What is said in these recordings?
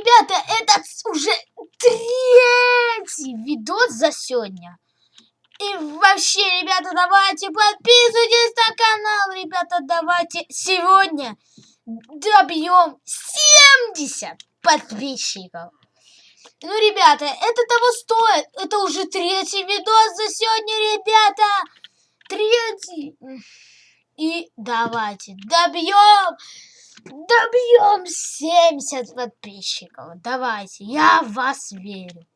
ребята, это уже третий видос за сегодня. И вообще, ребята, давайте подписывайтесь на канал, ребята, давайте сегодня добьем 70 подписчиков. Ну, ребята, это того стоит. Это уже третий видос за сегодня, ребята. Третий. И давайте добьем, добьем 70 подписчиков. Давайте, я в вас верю.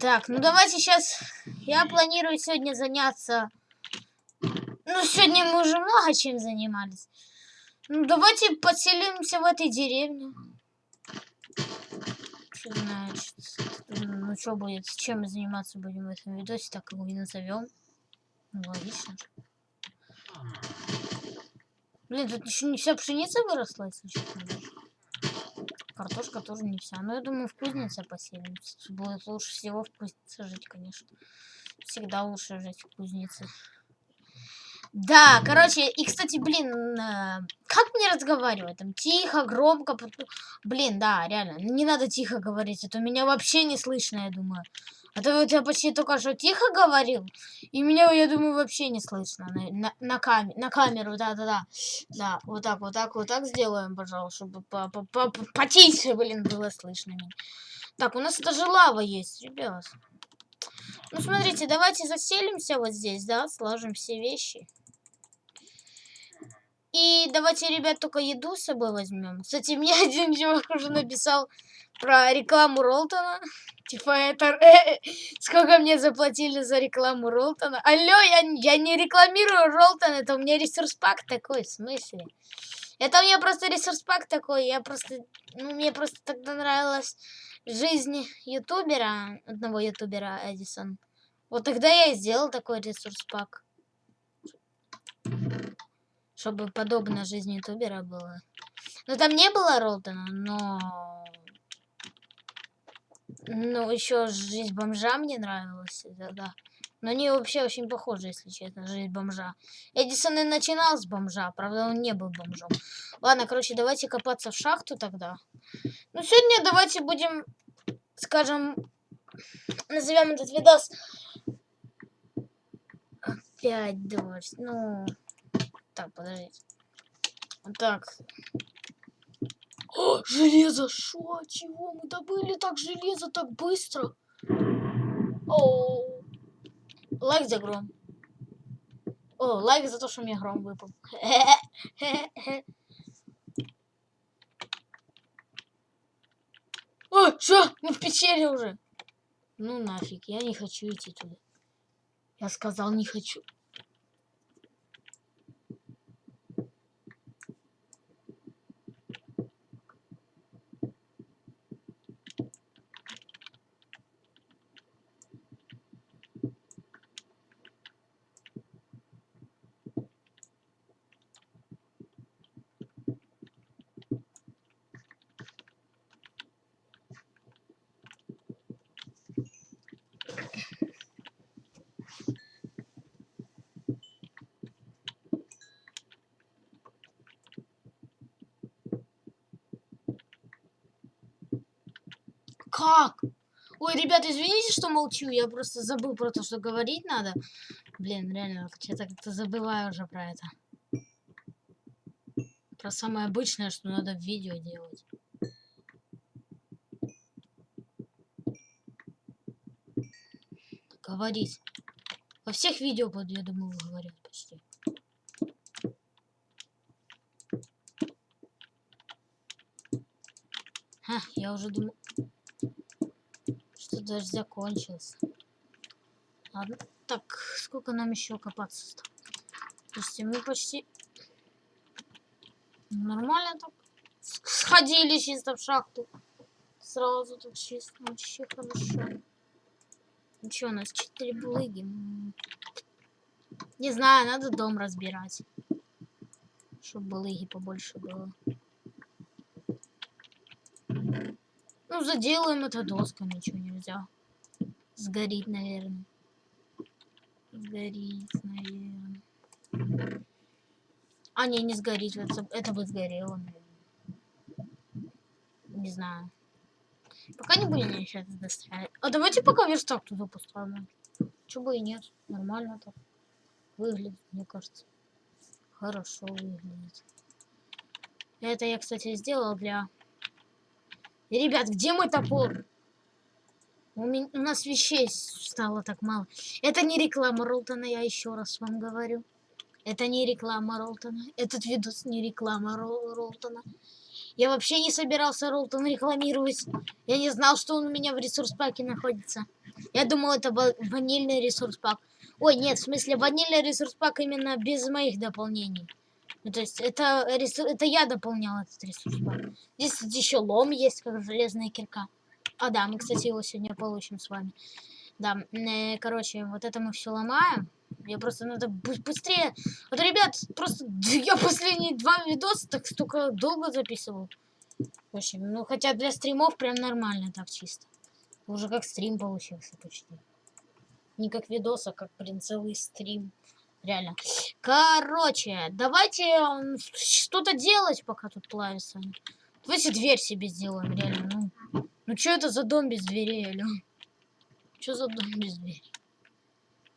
Так, ну давайте сейчас... Я планирую сегодня заняться... Ну, сегодня мы уже много чем занимались. Ну, давайте поселимся в этой деревне. Что значит? Ну, что будет? Чем мы заниматься будем в этом видосе? Так его и назовем. Ну, логично. Блин, тут еще не вся пшеница выросла, если честно. Картошка тоже не вся. Но я думаю, в кузнице поселимся. Будет лучше всего в кузнице жить, конечно. Всегда лучше жить в кузнице. Да, короче, и, кстати, блин, э, как мне разговаривать? Там тихо, громко. Блин, да, реально, не надо тихо говорить, а то меня вообще не слышно, я думаю. А то я почти только что тихо говорил, и меня, я думаю, вообще не слышно на, на, на, кам на камеру, да-да-да. Да, вот так, вот так, вот так сделаем, пожалуйста, чтобы по -по -по -по потише, блин, было слышно. Так, у нас даже лава есть, ребят. Ну, смотрите, давайте заселимся вот здесь, да, сложим все вещи. И давайте, ребят, только еду с собой возьмем. Кстати, мне один чувак уже написал про рекламу Ролтона. Типа, это... Сколько мне заплатили за рекламу Ролтона? Алло, я, я не рекламирую Ролтон, это у меня ресурс пак такой, в смысле? Это у меня просто ресурс пак такой, я просто... Ну, мне просто тогда нравилась жизнь ютубера, одного ютубера Эдисон. Вот тогда я и сделал такой ресурс пак. Чтобы подобно жизни ютубера было. Ну, там не было Ролтона, но ну, еще жизнь бомжа мне нравилась, да, да. Но они вообще очень похожи, если честно, жизнь бомжа. Эдисон и начинал с бомжа, правда, он не был бомжом. Ладно, короче, давайте копаться в шахту тогда. Ну, сегодня давайте будем, скажем, назовем этот видос... Опять дождь, ну... Так, подождите. Так, о, железо! Шо? Чего? Мы добыли так железо так быстро? О, лайк за гром. О, лайк за то, что мне гром выпал. О, что? Мы в пещере уже. Ну нафиг, я не хочу идти туда. Я сказал, не хочу. Как? Ой, ребят, извините, что молчу. Я просто забыл про то, что говорить надо. Блин, реально, я-то как-то забываю уже про это. Про самое обычное, что надо в видео делать. Говорить. Во всех видео, я думаю, говорят почти. Ха, я уже думал дождь закончился. Ладно. Так, сколько нам еще копаться? Слушайте, мы почти нормально так сходили чисто в шахту. Сразу так чисто, вообще хорошо. Ну у нас четыре булыги. Не знаю, надо дом разбирать. Чтобы булыги побольше было. Ну, заделаем это доска, ничего нельзя. Сгорит, наверное. Сгорит, наверное. А, не, не сгорит. Это, это бы сгорело, наверное. Не знаю. Пока не будем ничего достраивать. А давайте пока верстак туда поставим. Чего бы и нет. Нормально так. Выглядит, мне кажется. Хорошо выглядит. Это я, кстати, сделал для... ребят, где мой топор? У, меня, у нас вещей стало так мало. Это не реклама Ролтона, я еще раз вам говорю. Это не реклама Ролтона. Этот видос не реклама Рол Ролтона. Я вообще не собирался Ролтон рекламировать. Я не знал, что он у меня в ресурс-паке находится. Я думал, это ванильный ресурс-пак. Ой, нет, в смысле, ванильный ресурс-пак именно без моих дополнений. Ну, то есть, это, это я дополнял этот ресурс-пак. Здесь еще лом есть, как железная кирка. А, да, мы, кстати, его сегодня получим с вами. Да, э, короче, вот это мы все ломаем. Я просто надо быстрее. Вот, ребят, просто я последние два видоса так столько долго записывал. В общем, ну хотя для стримов прям нормально так чисто. Уже как стрим получился почти. Не как видос, а как, блин, целый стрим. Реально. Короче, давайте что-то делать, пока тут плавится. Давайте дверь себе сделаем, реально. Ну, ну что это за дом без дверей, алё? Что за дом без двери?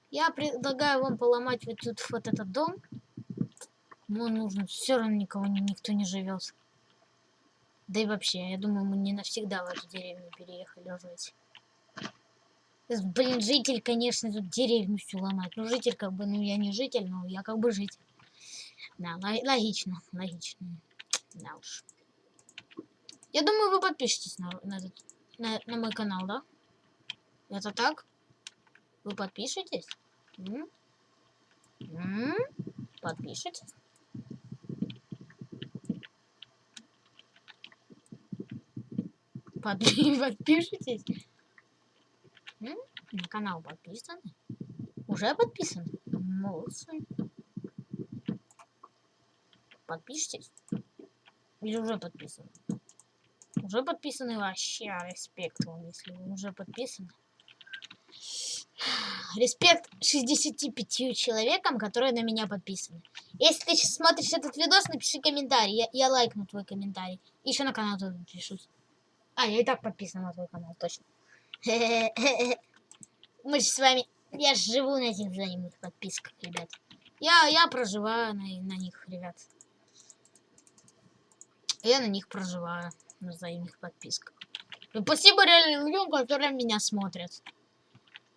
Я предлагаю вам поломать вот тут вот этот дом. Ну, нужно. Все равно никого никто не живет. Да и вообще, я думаю, мы не навсегда в эту деревню переехали жить. Блин, житель, конечно, тут деревню всю ломать. Ну, житель, как бы, ну, я не житель, но я как бы житель. Да, логично, логично. Да уж. Я думаю, вы подпишитесь на, на, этот, на, на мой канал, да? Это так? Вы подпишетесь? М? М? Подпишитесь? Под... Подпишитесь? М? На канал подписаны? Уже подписаны? Молодцы. Подпишитесь? Или уже подписаны? Уже подписаны вообще, респект вам, если вы уже подписаны. Респект 65 человекам, которые на меня подписаны. Если ты смотришь этот видос, напиши комментарий. Я, я лайкну твой комментарий. Еще на канал подпишусь. А, я и так подписан на твой канал, точно. Мы же с вами... Я живу на этих взаимных подписках, ребят. Я, я проживаю на, на них, ребят. Я на них проживаю, на взаимных подписках. И спасибо реально людям, которые меня смотрят.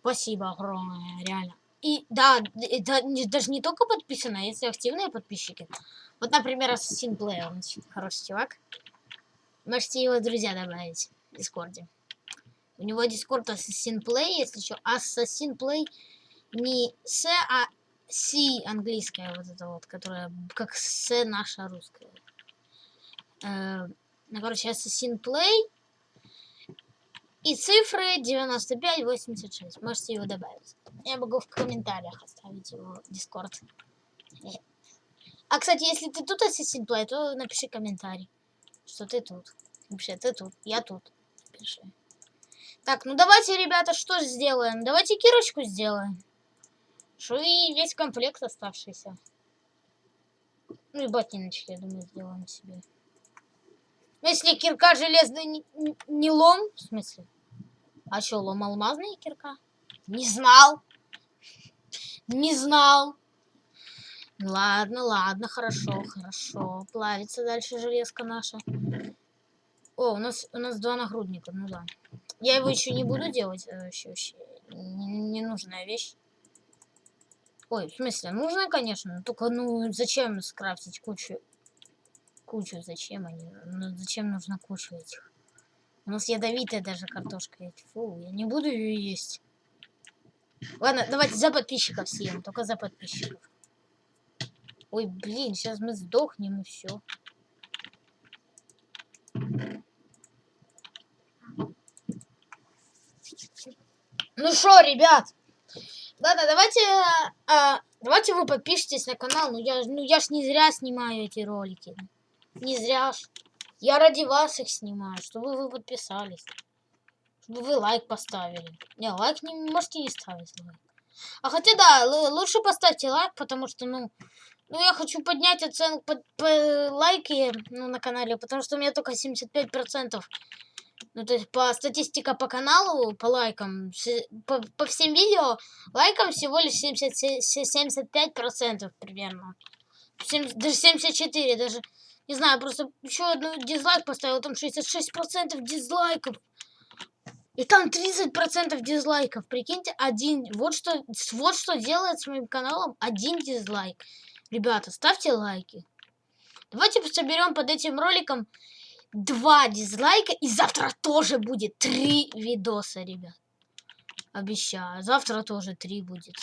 Спасибо огромное, реально. И да, это даже не только подписано, а если активные подписчики. Вот, например, Assassin Play, он хороший чувак. Можете его друзья добавить в Дискорде. У него Дискорд Assassin Play, если что. Assassin Play не S, а C английская вот это вот, которая как С наша русская. Э, ну, короче, Assassin Play и цифры 9586. Можете его добавить. Я могу в комментариях оставить его Дискорд. А, кстати, если ты тут Assassin Play, то напиши комментарий, что ты тут. Вообще, ты тут, я тут. Пиши. Так, ну давайте, ребята, что сделаем? Давайте кирочку сделаем. Что и весь комплект оставшийся. Ну и ботиночки, я думаю, сделаем себе. Ну, если кирка железная не, не лом, в смысле? А что, лом алмазная кирка? Не знал. Не знал. Ладно, ладно, хорошо, хорошо. Плавится дальше железка наша. О, у нас у нас два нагрудника, ну да. Я его еще не буду делать, это вообще, вообще ненужная вещь. Ой, в смысле, нужная, конечно, но только, ну, зачем скрафтить кучу, кучу, зачем они, ну, зачем нужно кучу этих? У нас ядовитая даже картошка. Фу, я не буду ее есть. Ладно, давайте за подписчиков съем. Только за подписчиков. Ой, блин, сейчас мы сдохнем и все. Ну что, ребят? Ладно, давайте, а, давайте вы подпишитесь на канал. Ну я, ну я ж не зря снимаю эти ролики. Не зря ж. Я ради вас их снимаю, чтобы вы подписались. Чтобы вы лайк поставили. Не, лайк не можете не ставить лайк. А хотя да, лучше поставьте лайк, потому что, ну, Ну, я хочу поднять оценку по, по лайки ну, на канале, потому что у меня только 75%. Ну, то есть по статистика по каналу, по лайкам, по, по всем видео, лайкам всего лишь 70, 75% примерно. 70, даже 74, даже, не знаю, просто еще одну дизлайк поставил, там 66% дизлайков. И там 30% дизлайков. Прикиньте, один. Вот что, вот что делает с моим каналом один дизлайк. Ребята, ставьте лайки. Давайте соберем под этим роликом два дизлайка. И завтра тоже будет три видоса, ребят. Обещаю. Завтра тоже три будет.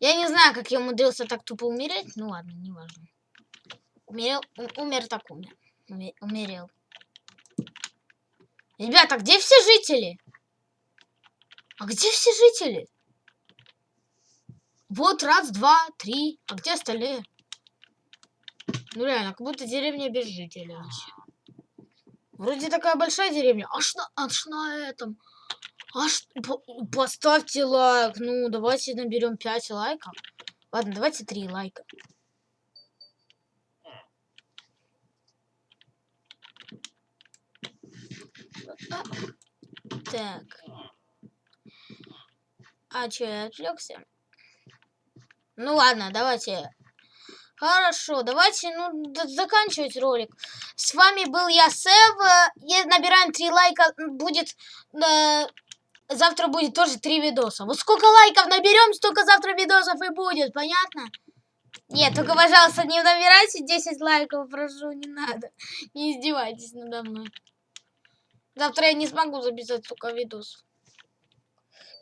Я не знаю, как я умудрился так тупо умереть. Ну ладно, не важно. Умерел, умер так умер. Умерел. Ребята, где все жители? А где все жители? Вот раз, два, три. А где остальные? Ну реально, как будто деревня без жителей. Вроде такая большая деревня. Аж на, аж на этом. Аж по, поставьте лайк. Ну, давайте наберем 5 лайков. Ладно, давайте 3 лайка. Так. А что, я отвлекся? Ну ладно, давайте. Хорошо, давайте ну, заканчивать ролик. С вами был я, Сев. Я набираем 3 лайка. Будет... Э, завтра будет тоже 3 видоса. Вот сколько лайков наберем, столько завтра видосов и будет. Понятно? Нет, только, пожалуйста, не набирайте 10 лайков, прошу, не надо. Не издевайтесь надо мной. Завтра я не смогу записать столько видосов.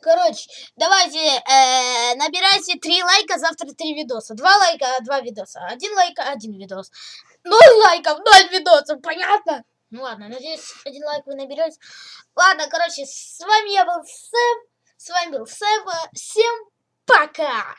Короче, давайте э, набирайте 3 лайка, завтра 3 видоса. 2 лайка, 2 видоса. 1 лайка, 1 видос. 0 лайков, 0 видосов, понятно? Ну ладно, надеюсь, один лайк вы наберете. Ладно, короче, с вами я был Сэм. С вами был Сэм. Всем пока!